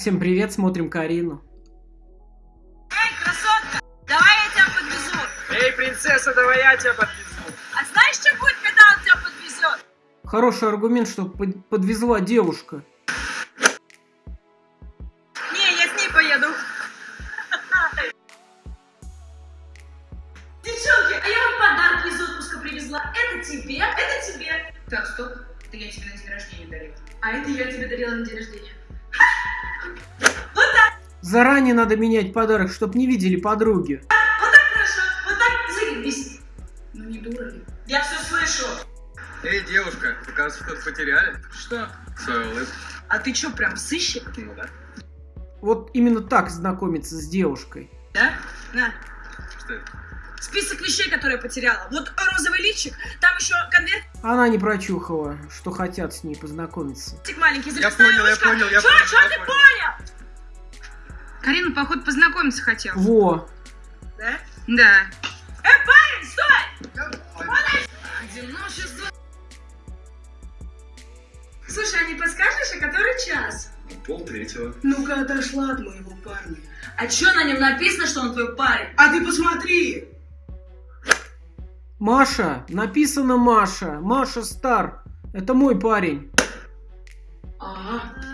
Всем привет, смотрим Карину. Эй, красотка, давай я тебя подвезу. Эй, принцесса, давай я тебя подвезу. А знаешь, что будет, когда он тебя подвезет? Хороший аргумент, что под- подвезла девушка. Не, я с ней поеду. Девчонки, а я вам подарки из отпуска привезла. Это тебе, это тебе. Так, стоп. Это я тебе на день рождения дарила. А это я тебе дарила на день рождения. Заранее надо менять подарок, чтоб не видели подруги. Вот так хорошо, вот так заебись. Ну не дура ли? Я все слышу. Эй, девушка, вы, кажется, что-то потеряли. Что? Свою улыбку. А ты что, прям сыщик? Ну да. Вот именно так знакомиться с девушкой. Да? На. Что это? Список вещей, которые я потеряла. Вот розовый лифчик, там еще конвертик Она не прочухала, что хотят с ней познакомиться. маленький, Я понял, я ручка. понял, я Чё, понял. чё я ты понял. понял? Карина, походу, познакомиться хотел. Во, Да? Да. Эй, парень, стой! Одиночество. Слушай, а не подскажешь, а который час? Пол третьего. Ну-ка, отошла от моего парня. А чё на нем написано, что он твой парень? А ты посмотри! Маша, написано Маша. Маша Стар. Это мой парень. Ага.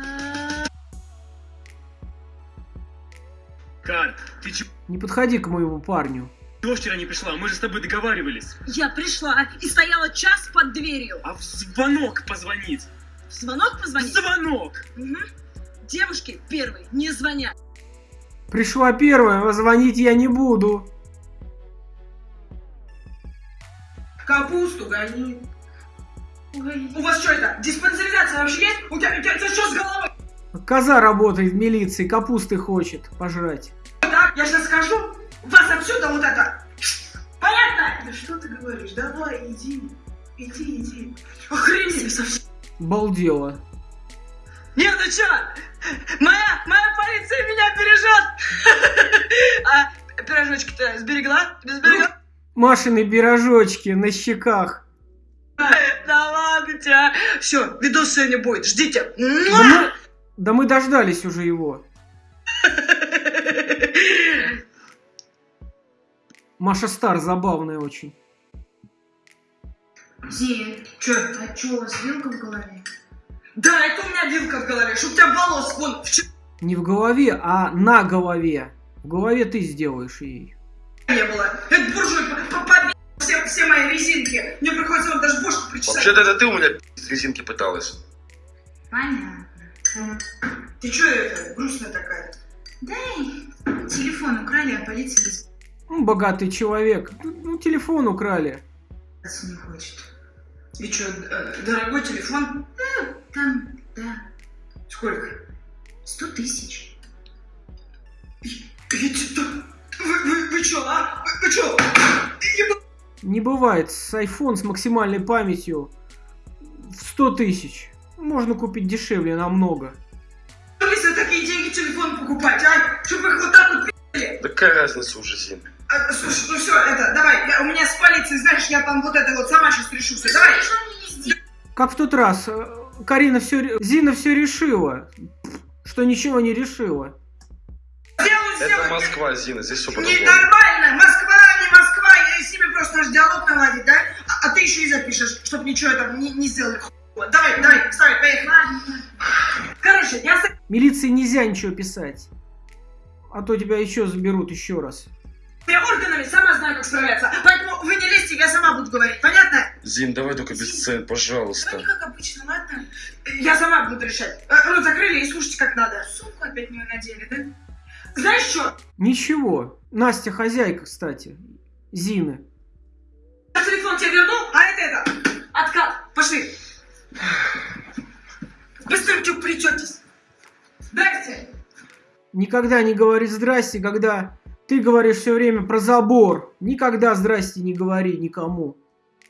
Кар, ты чего Не подходи к моему парню. вчера не пришла? Мы же с тобой договаривались. Я пришла и стояла час под дверью. А в звонок позвонить. В звонок позвонить? Звонок! Мгм. Девушки первые не звонят. Пришла первая, а звонить я не буду. Капусту гони. Ой. У вас что это, диспансеризация вообще есть? У тебя, у тебя, у тебя что с головой? Коза работает в милиции, капусты хочет пожрать. Так, я сейчас скажу, вас отсюда вот это. Понятно? Да что ты говоришь? Давай, иди. Иди, иди. Охренели совсем. Балдела. Нет, ну чё? Моя, моя полиция меня бережет. А пирожочки-то сберегла? Ты сберегла? Машины пирожочки на щеках. Да ладно тебя. Все, видос сегодня будет. Ждите. Да мы, да мы дождались уже его. Маша Стар забавная очень. Зия, Чё? а чё, у вас вилка в голове? Да, это у меня вилка в голове, чтоб у тебя волос вон Не в голове, а на голове. В голове ты сделаешь ей. не было. Это буржуй по- по- побил все, все мои резинки. Мне приходится вам даже бошку причесать. Вообще-то это ты у меня резинки пыталась. Понятно. Ты чё это, грустная такая? Дай телефон украли, а полиция без... Ну, богатый человек. Ну, телефон украли. не хочет. И чё, э, дорогой телефон? Там, да, Сколько? сто тысяч. Вы, вы, вы чё, а? Вы, вы чё? Не бывает. С iPhone с максимальной памятью в 100 тысяч. Можно купить дешевле намного. за такие деньги телефон покупать, а? Чтоб их вот так вот пи***ли. Да какая разница уже, Зин? А, слушай, ну все, это, давай, я- у меня с полицией, знаешь, я там вот это вот сама сейчас решу все. Давай. Как в тот раз. э, Карина все... Зина все решила. Что ничего не решила. Сделаю, Это. Москва, Зина, здесь все Не по-другому. нормально, Москва, не Москва, я с ними просто наш диалог наладить, да? А, а ты еще и запишешь, чтобы ничего там не, не сделали. Давай, давай, вставай, поехали. Короче, я Милиции нельзя ничего писать. А то тебя еще заберут еще раз. этими органами сама знаю, как справляться. Поэтому вы не лезьте, я сама буду говорить, понятно? Зин, давай только без сцен, не пожалуйста. как обычно, ладно? Я сама буду решать. Э, Рот закрыли и слушайте, как надо. Сумку опять мне надели, да? Знаешь что? Ничего. Настя хозяйка, кстати. Зины. Я телефон тебе вернул, а это это. Откат. Пошли. Быстренько плететесь. Здрасте. Никогда не говори здрасте, когда ты говоришь все время про забор. Никогда здрасте не говори никому.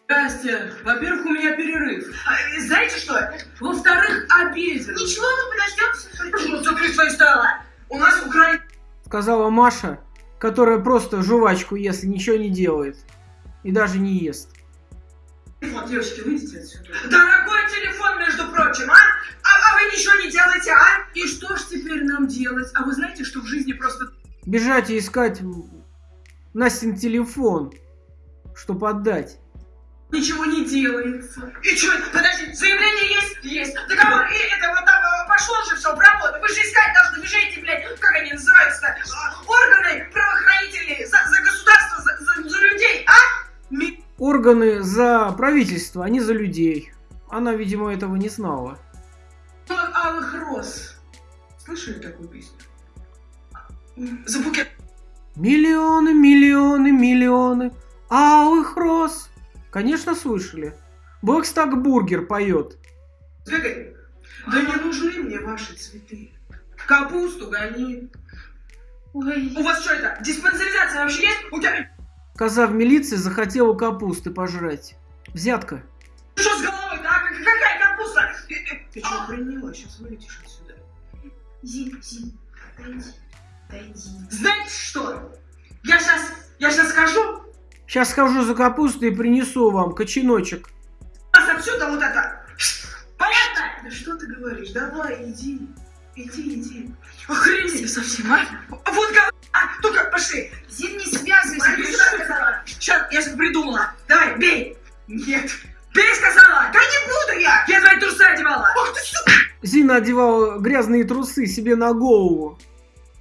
Здрасте. Во-первых, у меня перерыв. А, знаете что? Во-вторых, обеден. Ничего, мы подождем Ну, закрыть свои стола. У нас украли Сказала Маша, которая просто жвачку ест и ничего не делает. И даже не ест. телефон. Девочки, выйдите отсюда. Телефон, между прочим, а? А, а вы ничего не делаете, а? И что ж теперь нам делать. А вы знаете, что в жизни просто Бежать и искать Настин телефон, чтобы отдать. ничего не делается. И что, подожди, заявление есть? Есть. Договор, и это вот там э, пошло же все в работу. Вы же искать должны, вы же эти, блядь, как они называются-то, А, органы правоохранительные за, за государство, за, за- за людей, а? Ми- Органы за правительство, а не за людей. Она, видимо, этого не знала. Алых роз. Слышали такую песню? За букет Миллионы, миллионы, миллионы алых роз. Конечно, слышали. Блэкстаг Бургер поет. Сбегай. Да не нужны мне ваши цветы. Капусту гони. Ой, У вас что это, диспансеризация вообще есть? У тебя Коза в милиции захотела капусты пожрать. Взятка. что с головой-то, а? Как- Какая капуста? Э, э, Ты что, охренела? Сейчас вылетишь отсюда. Зин, Зин, отойди, отойди. Знаете что? Я сейчас, я сейчас скажу, Сейчас схожу за капустой и принесу вам коченочек. нас отсюда вот это. Понятно? Да что ты говоришь? Давай, иди. Иди, иди. Охренеть совсем, а? Вот гов... А, только пошли. Зин, не связывайся. Сейчас, я сейчас придумала. Давай, бей. Нет. Бей, сказала. Да не буду я. Я твои трусы одевала. Ах ты сука. Зина одевала грязные трусы себе на голову.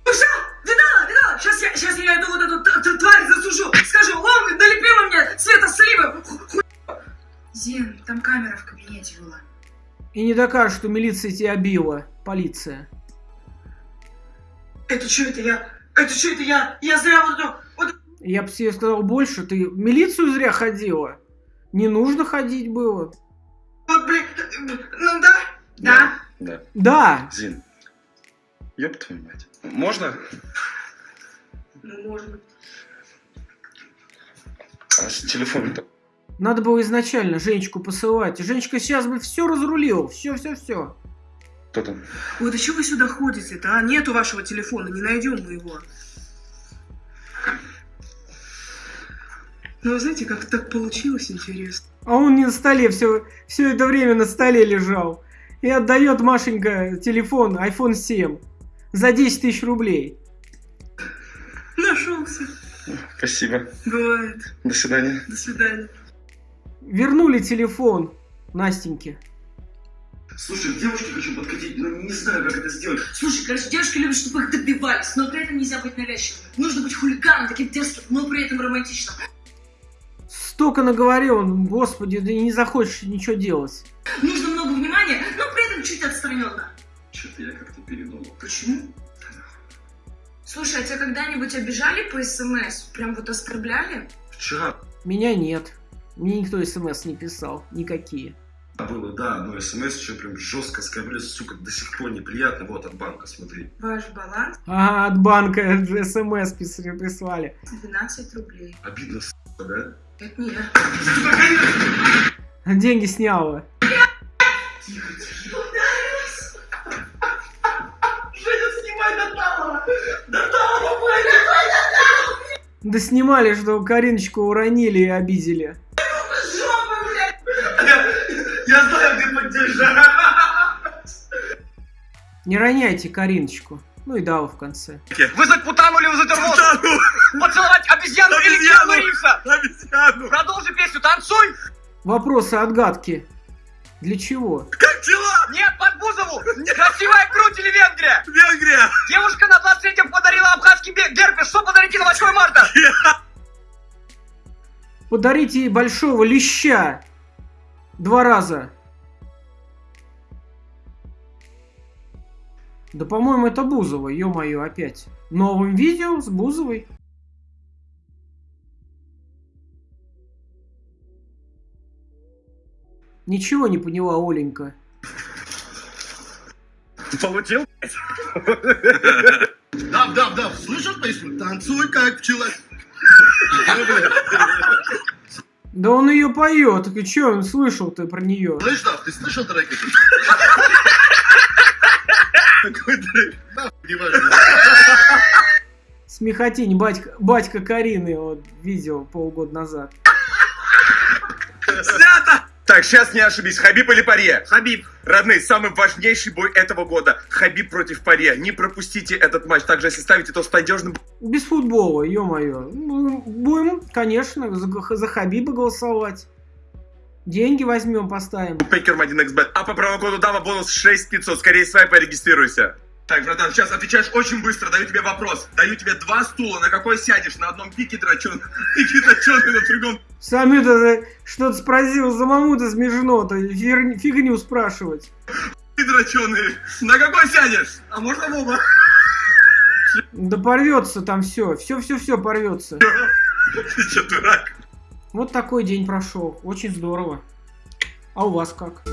Ушел? Видала, видала? Сейчас я, сейчас я эту вот эту т- т- тварь засужу. Скажу, он налепила мне цвета сливы. Ху- Зин, там камера в кабинете была. И не докажет, что милиция тебя била. Полиция. Это что это я? Это что это я? Я зря вот эту... Вот... Я бы тебе сказал больше, ты в милицию зря ходила. Не нужно ходить было. Вот, блин, ну да. Да? Да. Да, Зин. Ёб твою мать. Можно? Ну, можно. А с телефоном-то? надо было изначально Женечку посылать. Женечка сейчас бы все разрулила. Все, все, все. Кто там? Ой, да чего вы сюда ходите-то, а? Нету вашего телефона, не найдем мы его. Ну, вы знаете, как так получилось, интересно. А он не на столе, все, все это время на столе лежал. И отдает Машенька телефон iPhone 7 за 10 тысяч рублей. Нашелся. Спасибо. Бывает. До свидания. До свидания. Вернули телефон Настеньке. Слушай, к девушке хочу подкатить, но не знаю, как это сделать. Слушай, короче, девушки любят, чтобы их добивались, но при этом нельзя быть навязчивым. Нужно быть хулиганом, таким дерзким, но при этом романтичным. Столько наговорил он, господи, и не захочешь ничего делать. Нужно много внимания, но при этом чуть отстраненно. Что-то я как-то передумал. Почему? Слушай, а тебя когда-нибудь обижали по СМС? Прям вот оскорбляли? Вчера Меня нет. Мне никто смс не писал. Никакие. было, да, но смс еще прям жестко оскорбляли, сука, до сих пор неприятно. Вот от банка, смотри. Ваш баланс А, от банка смс прислали. 12 рублей. Обидно, сука, да? Это не я. Деньги сняла. Женя, снимай до талого! До талого, блядь! Да снимали, что Кариночку уронили и обидели. Я знаю, где поддержать. Не роняйте Кариночку. Ну и дал в конце. Вы за путану или вы за термозу? Поцеловать обезьяну или Киану Ривза? Обезьяну! Продолжи песню, танцуй! Вопросы, отгадки. Для чего? Как дела? Нет, под Бузову! Красивая грудь или Венгрия? Венгрия! Девушка на 23-м подарила абхазский герпес. Что подарите на 8 марта? Подарите ей большого леща. Два раза. Да, по-моему, это Бузова, ё-моё, опять. Новым видео с Бузовой. Ничего не поняла Оленька. Получил? Дав, дав, дав, слышал песню? Танцуй, как пчела. Да он ее поет, и чё он слышал-то про нее? Слышь, Дав, ты слышал трек этот? Какой трек? Нахуй, не важно. Смехотень, батька, батька Карины, вот, видео полгода назад. Снято! Так, сейчас не ошибись. Хабиб или Парье? Хабиб. Родные, самый важнейший бой этого года. Хабиб против Парье. Не пропустите этот матч. Также, если ставите, то с надежным Без футбола, ё-моё. Ну, Будем, конечно, за, за Хабиба голосовать. Деньги возьмем, поставим. букмекером 1xbet. А по промокоду DAVA бонус 6500. Скорее свайпай, регистрируйся. Так, братан, сейчас отвечаешь очень быстро. Даю тебе вопрос. Даю тебе два стула. На какой сядешь? На одном пике драчон. Пике драченый, на другом Сами-то что-то спросил, за маму-то смешно-то, фигню спрашивать. пике драченый. На какой сядешь? А можно в оба? Да порвется там все, все-все-все порвется. Ты что, дурак? Вот такой день прошел, очень здорово. А у вас как?